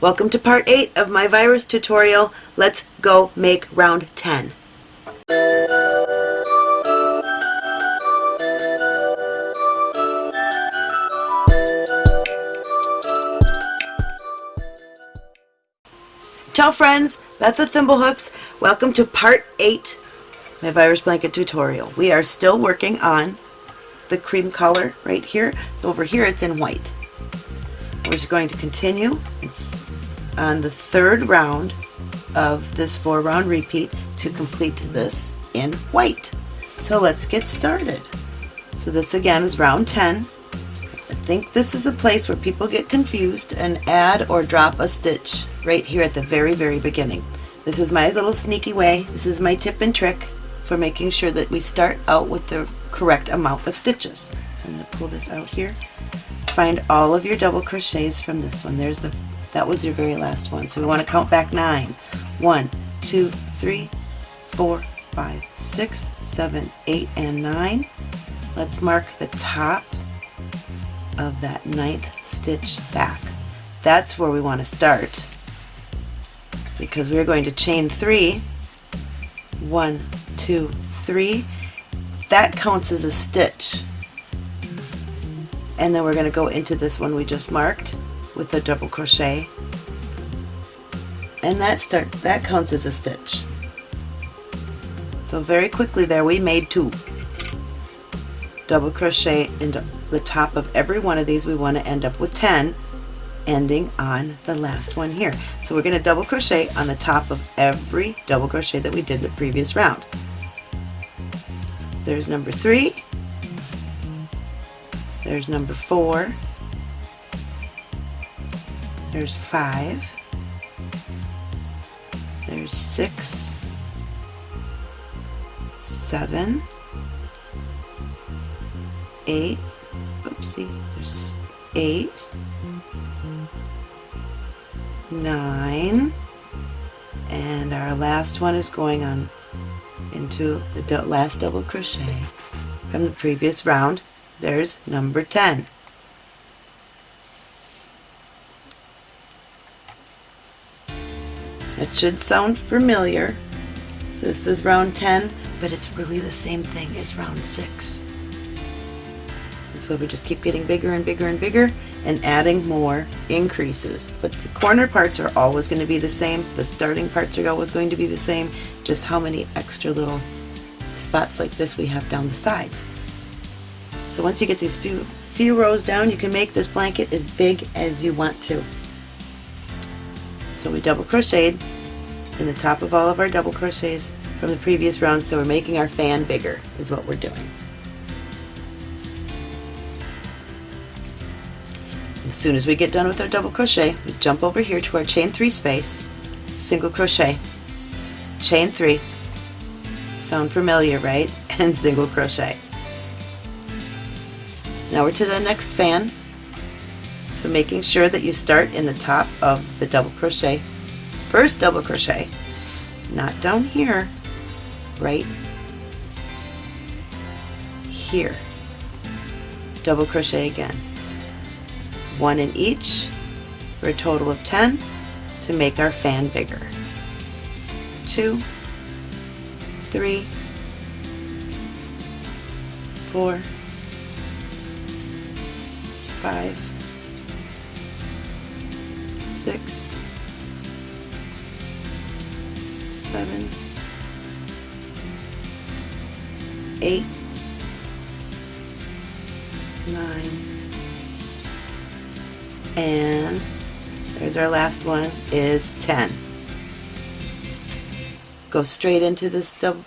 Welcome to part 8 of my virus tutorial. Let's go make round 10. Ciao friends, Beth with Thimblehooks. Welcome to part 8 my virus blanket tutorial. We are still working on the cream color right here. So over here it's in white. We're just going to continue on the third round of this four round repeat to complete this in white. So let's get started. So this again is round 10. I think this is a place where people get confused and add or drop a stitch right here at the very very beginning. This is my little sneaky way. This is my tip and trick for making sure that we start out with the correct amount of stitches. So I'm going to pull this out here. Find all of your double crochets from this one. There's the that was your very last one. So we want to count back nine. One, two, three, four, five, six, seven, eight, and nine. Let's mark the top of that ninth stitch back. That's where we want to start because we're going to chain three. One, two, three. That counts as a stitch. And then we're going to go into this one we just marked with a double crochet. And that start that counts as a stitch. So very quickly there we made two. Double crochet into the top of every one of these. We want to end up with 10 ending on the last one here. So we're going to double crochet on the top of every double crochet that we did the previous round. There's number three. There's number four. There's five. There's six, seven, eight, Oopsie. There's eight. Nine. And our last one is going on into the last double crochet from the previous round. There's number 10. It should sound familiar. So this is round 10, but it's really the same thing as round 6. That's why we just keep getting bigger and bigger and bigger and adding more increases. But the corner parts are always going to be the same. The starting parts are always going to be the same. Just how many extra little spots like this we have down the sides. So once you get these few, few rows down, you can make this blanket as big as you want to. So we double crocheted in the top of all of our double crochets from the previous round, so we're making our fan bigger is what we're doing. As soon as we get done with our double crochet, we jump over here to our chain three space, single crochet, chain three, sound familiar, right? And single crochet. Now we're to the next fan. So making sure that you start in the top of the double crochet. First double crochet, not down here, right here. Double crochet again one in each for a total of 10 to make our fan bigger. Two, three, four, five, six, seven, eight, nine, and there's our last one is 10 go straight into this double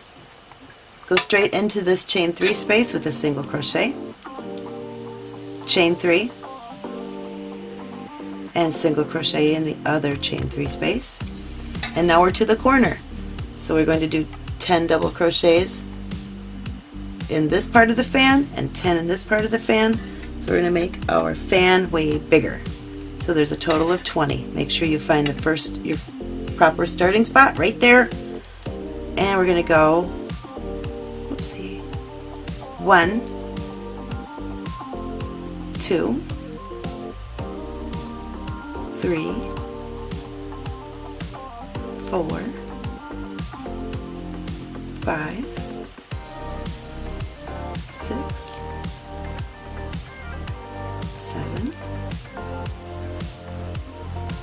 go straight into this chain 3 space with a single crochet. Chain 3 and single crochet in the other chain 3 space and now we're to the corner so we're going to do 10 double crochets in this part of the fan and 10 in this part of the fan so we're going to make our fan way bigger so there's a total of 20. Make sure you find the first, your proper starting spot right there. And we're going to go, oopsie, one, two, three, four, five, six, seven,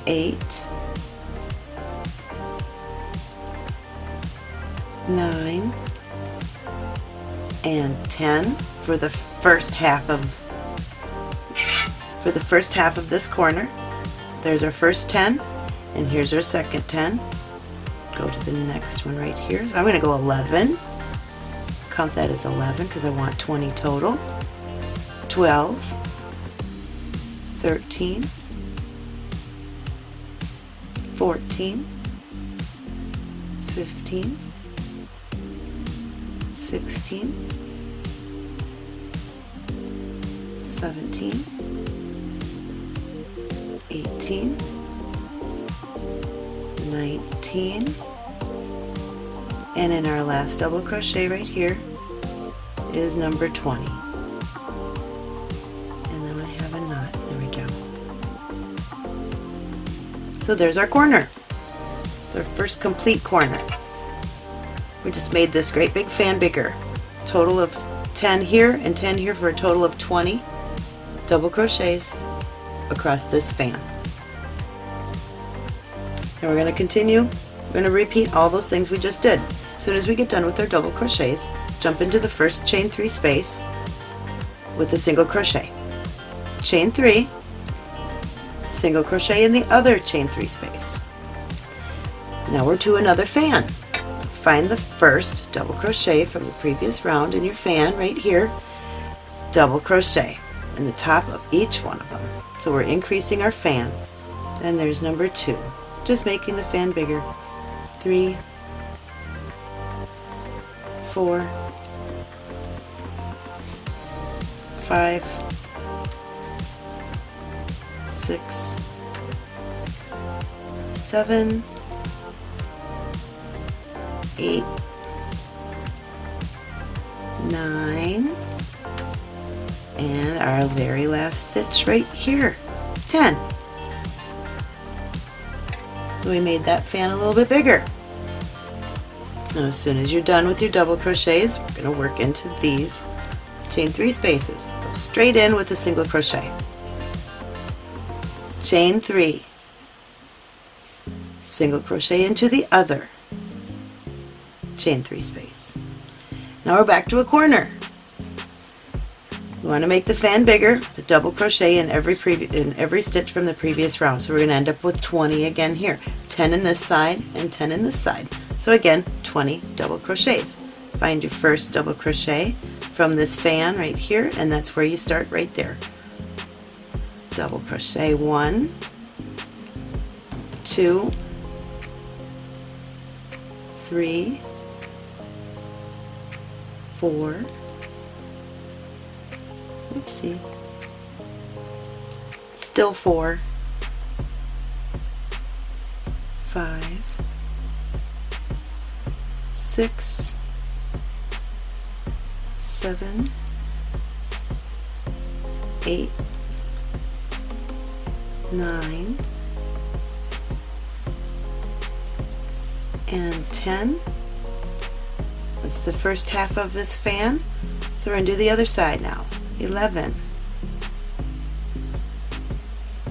eight, nine, and 10 for the first half of for the first half of this corner. There's our first 10 and here's our second 10. Go to the next one right here. So I'm going to go 11. Count that as 11 because I want 20 total. 12, 13, 14, 15, 16, 17, 18, 19, and in our last double crochet right here is number 20. And then I have a knot. There we go. So there's our corner. It's our first complete corner. We just made this great big fan bigger. Total of 10 here and 10 here for a total of 20 double crochets across this fan. And we're going to continue. We're going to repeat all those things we just did. As soon as we get done with our double crochets, jump into the first chain 3 space with a single crochet. Chain 3, single crochet in the other chain 3 space. Now we're to another fan. Find the first double crochet from the previous round in your fan right here, double crochet in the top of each one of them. So we're increasing our fan. And there's number two, just making the fan bigger. Three, four, five, six, seven, eight, nine, and our very last stitch right here, 10. We made that fan a little bit bigger. Now as soon as you're done with your double crochets, we're going to work into these chain three spaces. Go straight in with a single crochet. Chain three, single crochet into the other chain three space. Now we're back to a corner. We want to make the fan bigger, the double crochet in every in every stitch from the previous round. So we're going to end up with 20 again here. 10 in this side and 10 in this side. So again, 20 double crochets. Find your first double crochet from this fan right here and that's where you start right there. Double crochet one, two, three, four, oopsie, still four, five, six, seven, eight, nine, and 10 that's the first half of this fan. So we're going to do the other side now. 11,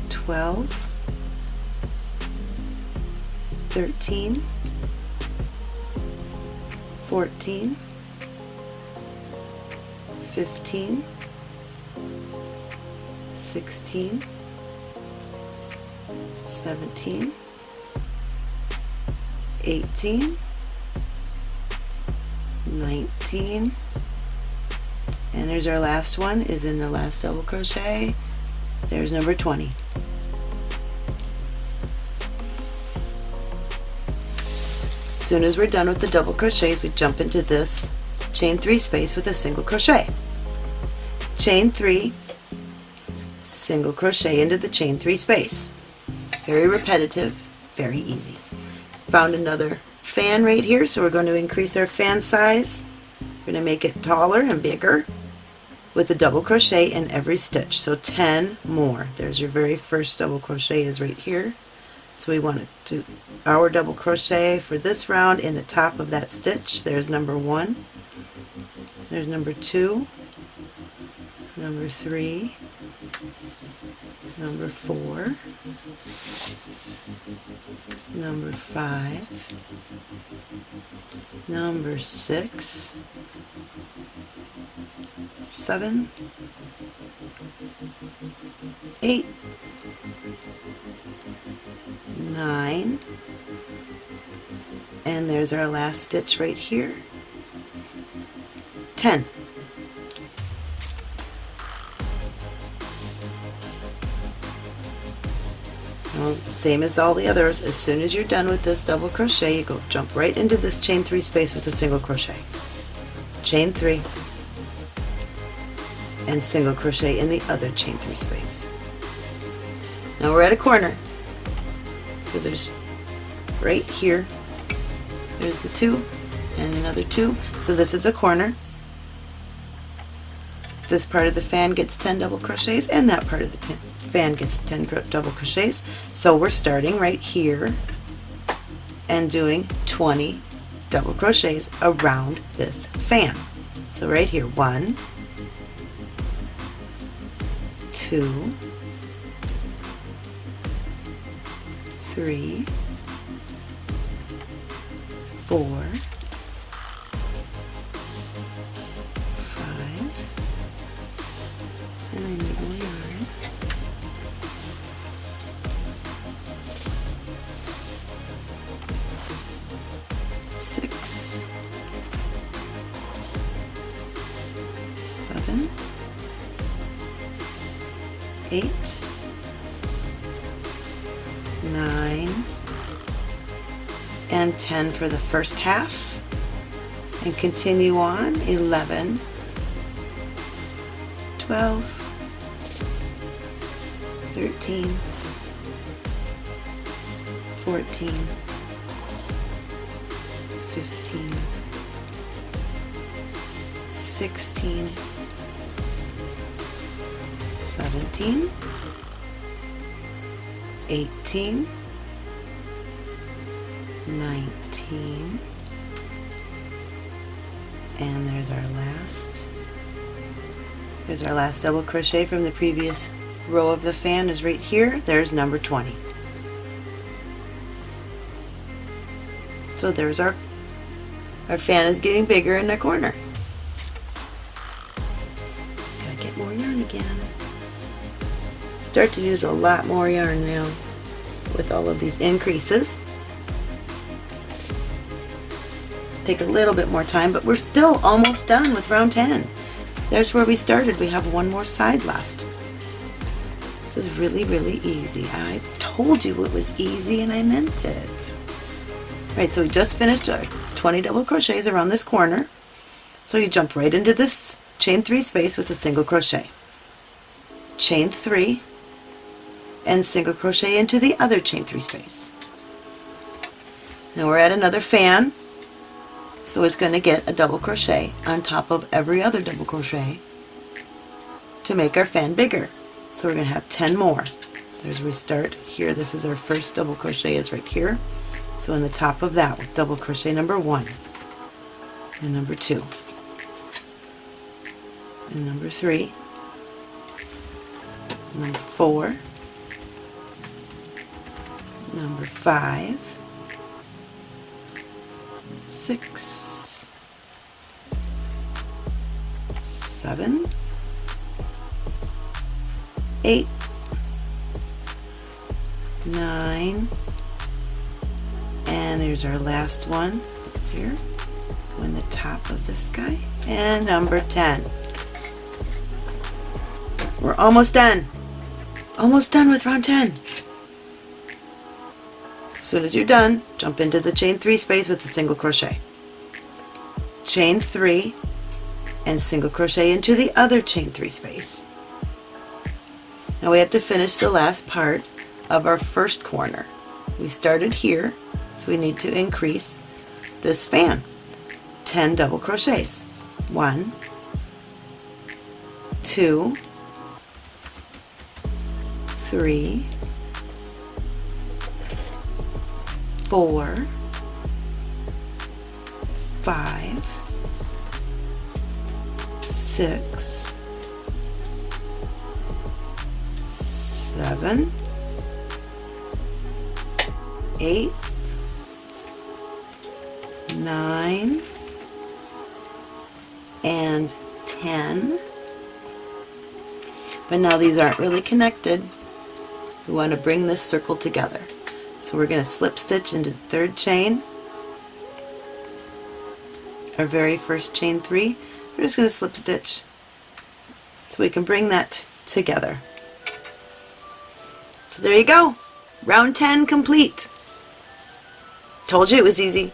12, 13, 14, 15, 16, 17, 18, 19 and there's our last one is in the last double crochet. There's number 20 soon as we're done with the double crochets we jump into this chain 3 space with a single crochet chain 3 single crochet into the chain 3 space very repetitive very easy found another fan right here, so we're going to increase our fan size. We're going to make it taller and bigger with a double crochet in every stitch. So 10 more. There's your very first double crochet is right here. So we want to do our double crochet for this round in the top of that stitch. There's number one, there's number two, number three, number four, number five, number six, seven, eight, nine, and there's our last stitch right here, 10. Well, same as all the others, as soon as you're done with this double crochet, you go jump right into this chain three space with a single crochet. Chain three, and single crochet in the other chain three space. Now we're at a corner, because there's right here, there's the two, and another two, so this is a corner. This part of the fan gets 10 double crochets and that part of the fan gets 10 double crochets. So we're starting right here and doing 20 double crochets around this fan. So right here, one, two, three, four, 10 for the first half. And continue on 11 12 13 14 15 16 17 18 19 and there's our last. There's our last double crochet from the previous row of the fan is right here. There's number 20 so there's our our fan is getting bigger in the corner. Gotta get more yarn again. Start to use a lot more yarn now with all of these increases take a little bit more time, but we're still almost done with round 10. There's where we started. We have one more side left. This is really, really easy. I told you it was easy and I meant it. All right, so we just finished our 20 double crochets around this corner. So you jump right into this chain three space with a single crochet. Chain three and single crochet into the other chain three space. Now we're at another fan so it's going to get a double crochet on top of every other double crochet to make our fan bigger. So we're going to have 10 more. There's we start here. This is our first double crochet is right here. So in the top of that with double crochet number one and number two and number three, number four, number five, six, seven, eight, nine, and here's our last one here on the top of this guy, and number 10. We're almost done. Almost done with round 10. As soon as you're done, jump into the chain 3 space with a single crochet. Chain 3 and single crochet into the other chain 3 space. Now we have to finish the last part of our first corner. We started here, so we need to increase this fan. 10 double crochets. 1, 2, 3, four, five, six, seven, eight, nine, and 10. But now these aren't really connected. We want to bring this circle together. So we're going to slip stitch into the third chain, our very first chain three. We're just going to slip stitch so we can bring that together. So there you go. Round 10 complete. Told you it was easy.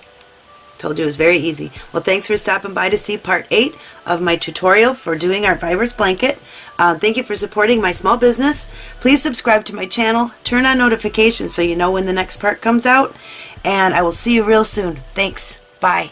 Told you it was very easy. Well, thanks for stopping by to see part 8 of my tutorial for doing our virus blanket. Uh, thank you for supporting my small business. Please subscribe to my channel. Turn on notifications so you know when the next part comes out. And I will see you real soon. Thanks. Bye.